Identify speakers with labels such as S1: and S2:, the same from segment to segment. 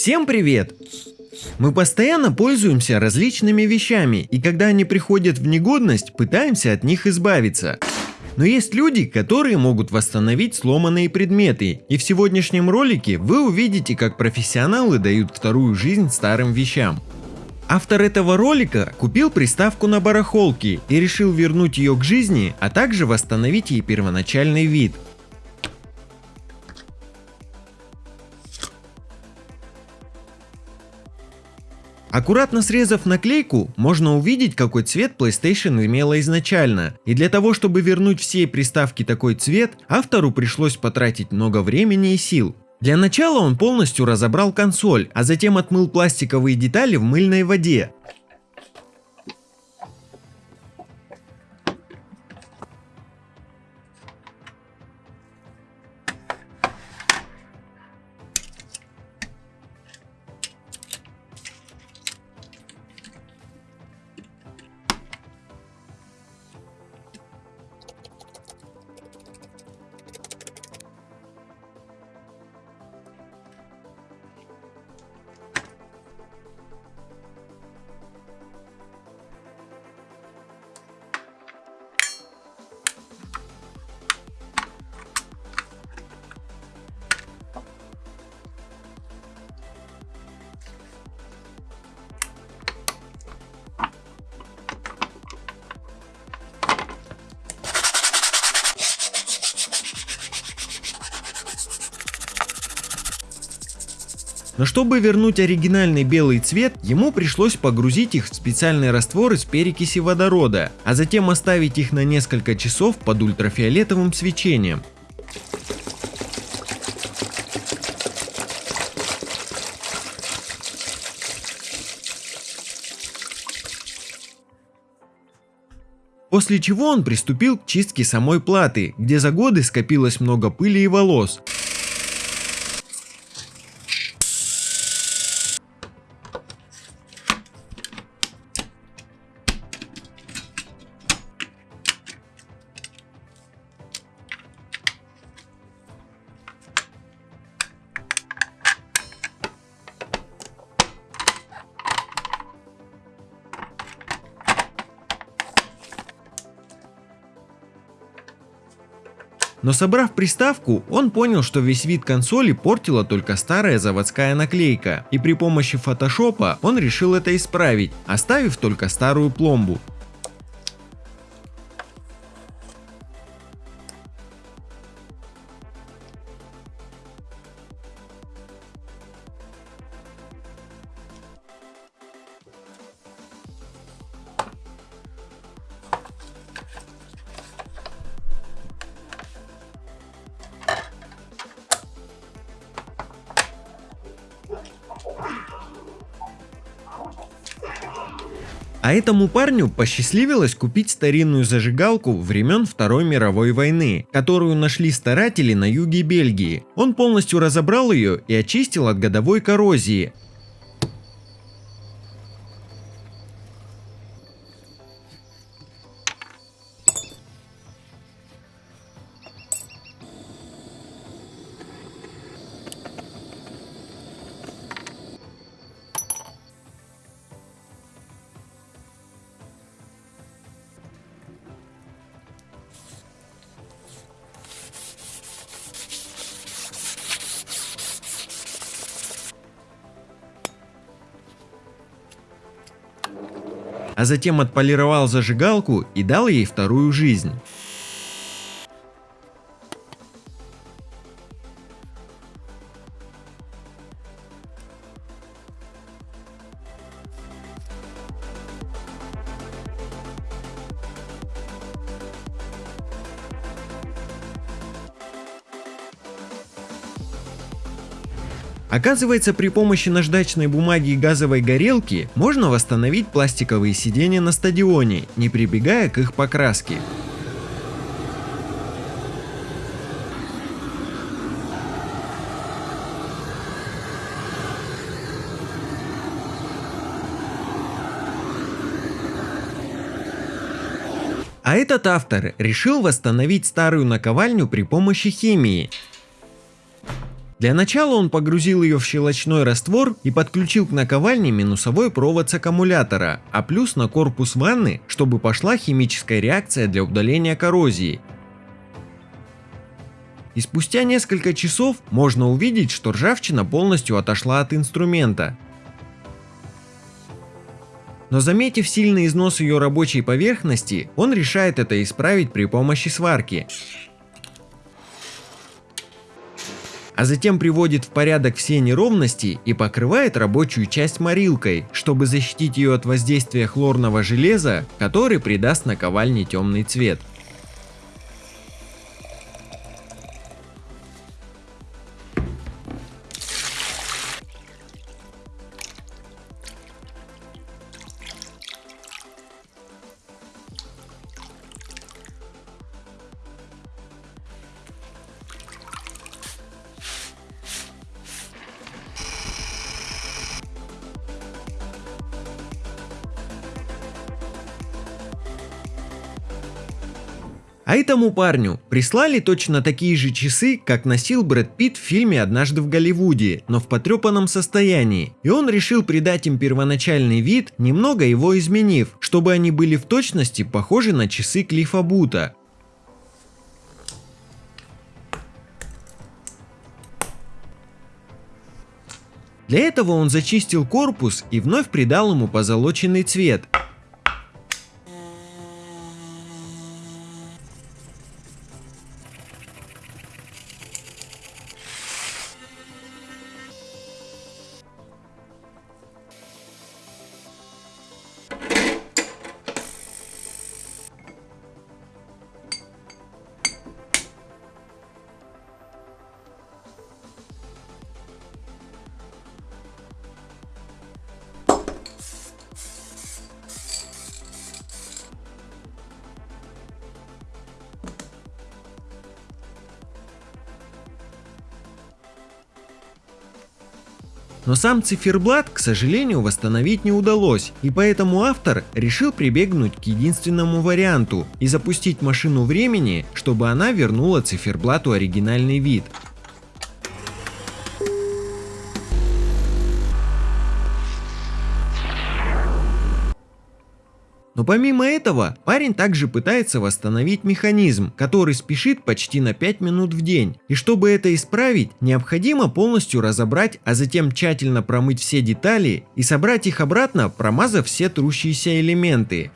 S1: Всем привет! Мы постоянно пользуемся различными вещами, и когда они приходят в негодность, пытаемся от них избавиться. Но есть люди, которые могут восстановить сломанные предметы, и в сегодняшнем ролике вы увидите, как профессионалы дают вторую жизнь старым вещам. Автор этого ролика купил приставку на барахолке и решил вернуть ее к жизни, а также восстановить ей первоначальный вид. Аккуратно срезав наклейку, можно увидеть, какой цвет PlayStation имела изначально. И для того, чтобы вернуть всей приставке такой цвет, автору пришлось потратить много времени и сил. Для начала он полностью разобрал консоль, а затем отмыл пластиковые детали в мыльной воде. Но чтобы вернуть оригинальный белый цвет, ему пришлось погрузить их в специальный раствор из перекиси водорода, а затем оставить их на несколько часов под ультрафиолетовым свечением. После чего он приступил к чистке самой платы, где за годы скопилось много пыли и волос, Но собрав приставку, он понял, что весь вид консоли портила только старая заводская наклейка, и при помощи фотошопа он решил это исправить, оставив только старую пломбу. А этому парню посчастливилось купить старинную зажигалку времен Второй мировой войны, которую нашли старатели на юге Бельгии. Он полностью разобрал ее и очистил от годовой коррозии, а затем отполировал зажигалку и дал ей вторую жизнь. Оказывается, при помощи наждачной бумаги и газовой горелки можно восстановить пластиковые сиденья на стадионе, не прибегая к их покраске. А этот автор решил восстановить старую наковальню при помощи химии. Для начала он погрузил ее в щелочной раствор и подключил к наковальне минусовой провод с аккумулятора, а плюс на корпус ванны, чтобы пошла химическая реакция для удаления коррозии. И спустя несколько часов можно увидеть, что ржавчина полностью отошла от инструмента. Но заметив сильный износ ее рабочей поверхности, он решает это исправить при помощи сварки. А затем приводит в порядок все неровности и покрывает рабочую часть морилкой, чтобы защитить ее от воздействия хлорного железа, который придаст наковальне темный цвет. А этому парню прислали точно такие же часы, как носил Брэд Питт в фильме «Однажды в Голливуде», но в потрепанном состоянии. И он решил придать им первоначальный вид, немного его изменив, чтобы они были в точности похожи на часы Клиффа Бута. Для этого он зачистил корпус и вновь придал ему позолоченный цвет, Но сам циферблат, к сожалению, восстановить не удалось, и поэтому автор решил прибегнуть к единственному варианту и запустить машину времени, чтобы она вернула циферблату оригинальный вид. Помимо этого, парень также пытается восстановить механизм, который спешит почти на 5 минут в день. И чтобы это исправить, необходимо полностью разобрать, а затем тщательно промыть все детали и собрать их обратно, промазав все трущиеся элементы.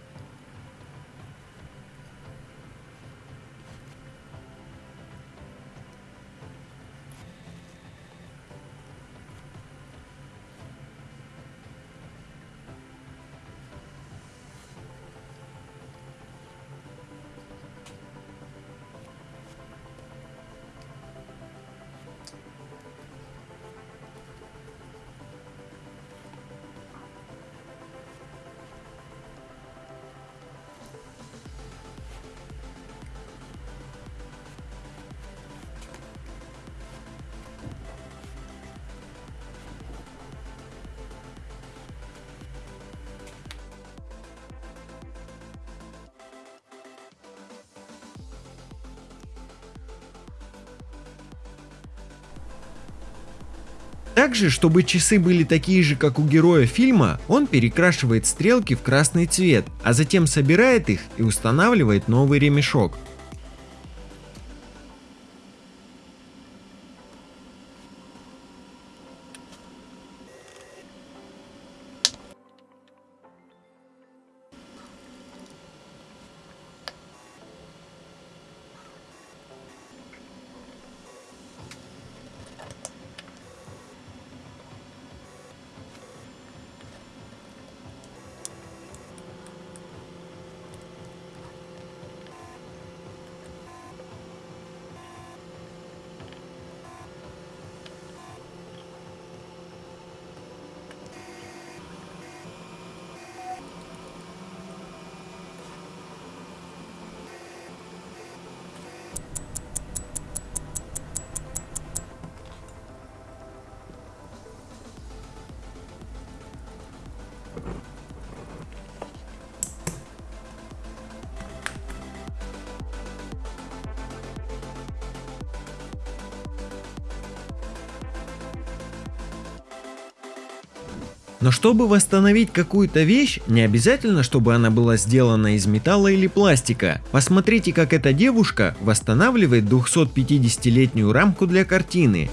S1: Также, чтобы часы были такие же, как у героя фильма, он перекрашивает стрелки в красный цвет, а затем собирает их и устанавливает новый ремешок. Но чтобы восстановить какую-то вещь, не обязательно, чтобы она была сделана из металла или пластика. Посмотрите, как эта девушка восстанавливает 250-летнюю рамку для картины.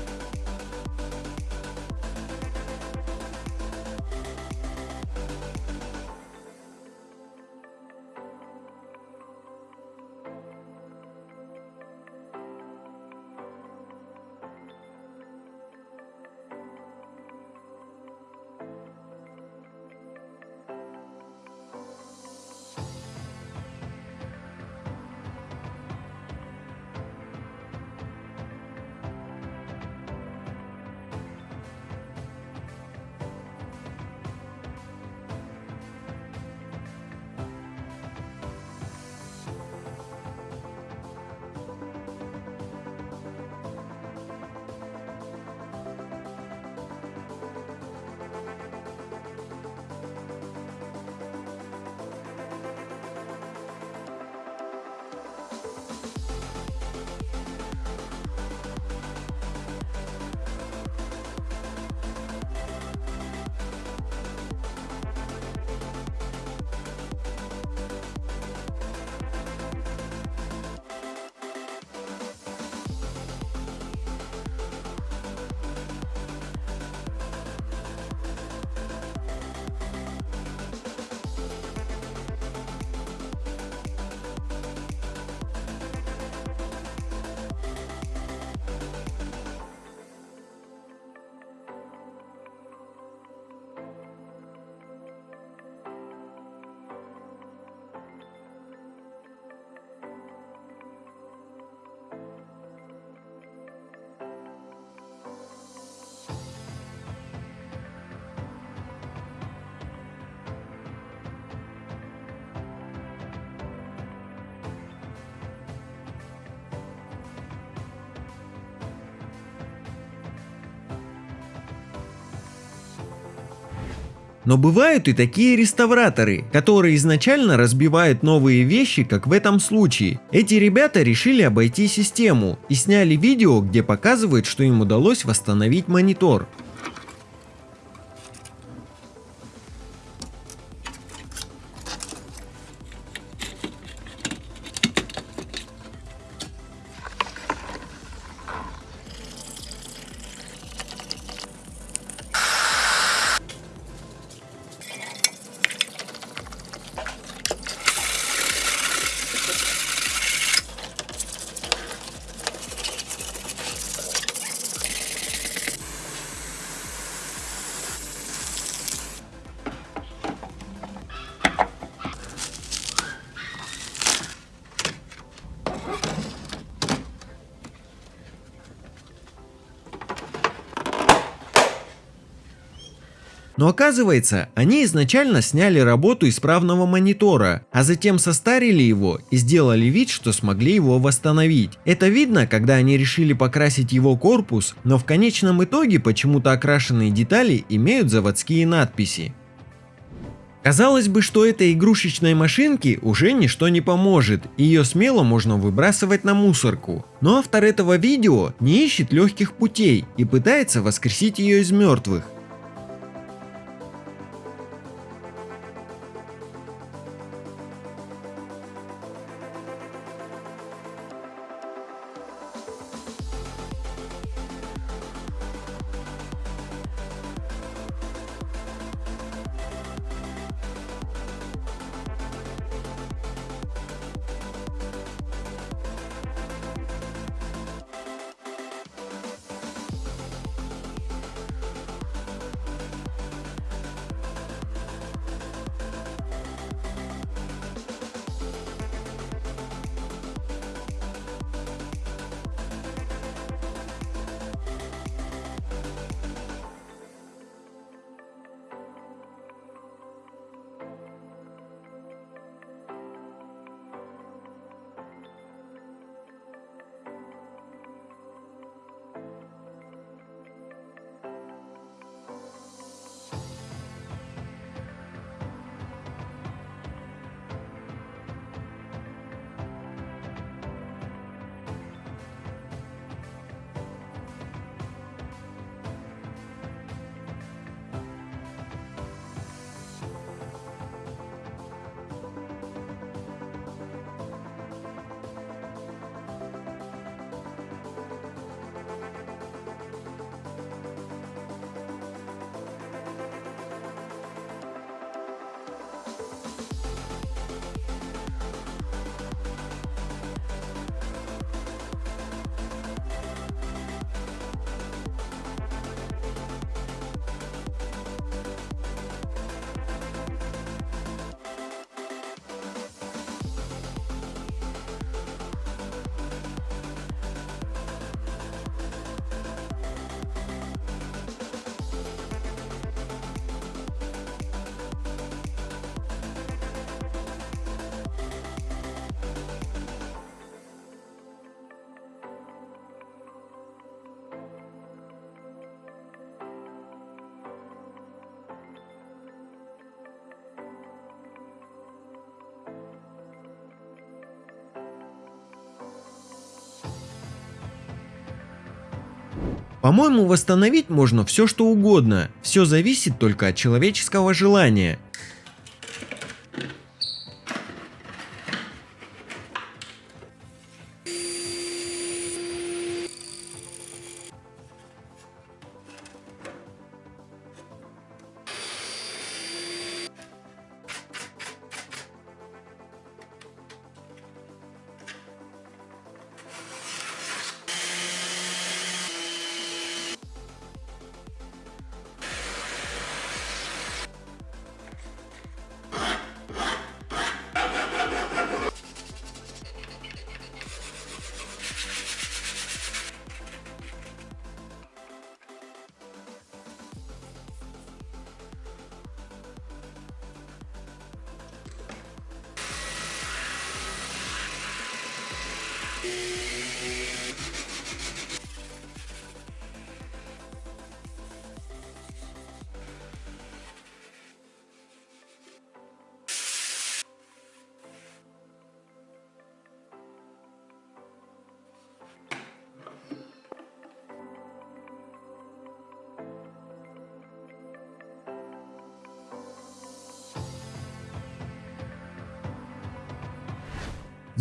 S1: Но бывают и такие реставраторы, которые изначально разбивают новые вещи, как в этом случае. Эти ребята решили обойти систему и сняли видео, где показывают, что им удалось восстановить монитор. Но оказывается, они изначально сняли работу исправного монитора, а затем состарили его и сделали вид, что смогли его восстановить. Это видно, когда они решили покрасить его корпус, но в конечном итоге почему-то окрашенные детали имеют заводские надписи. Казалось бы, что этой игрушечной машинке уже ничто не поможет, ее смело можно выбрасывать на мусорку. Но автор этого видео не ищет легких путей и пытается воскресить ее из мертвых. По-моему, восстановить можно все что угодно, все зависит только от человеческого желания.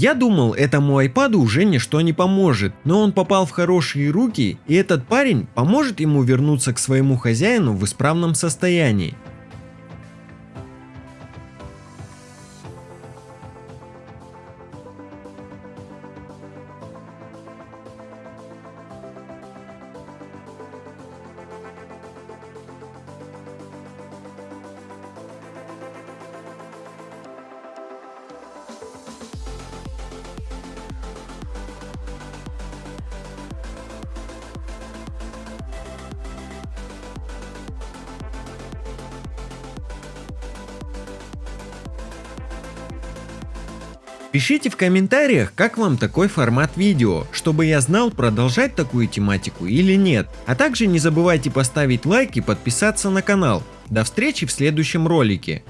S1: Я думал, этому айпаду уже ничто не поможет, но он попал в хорошие руки, и этот парень поможет ему вернуться к своему хозяину в исправном состоянии. Пишите в комментариях, как вам такой формат видео, чтобы я знал продолжать такую тематику или нет. А также не забывайте поставить лайк и подписаться на канал. До встречи в следующем ролике.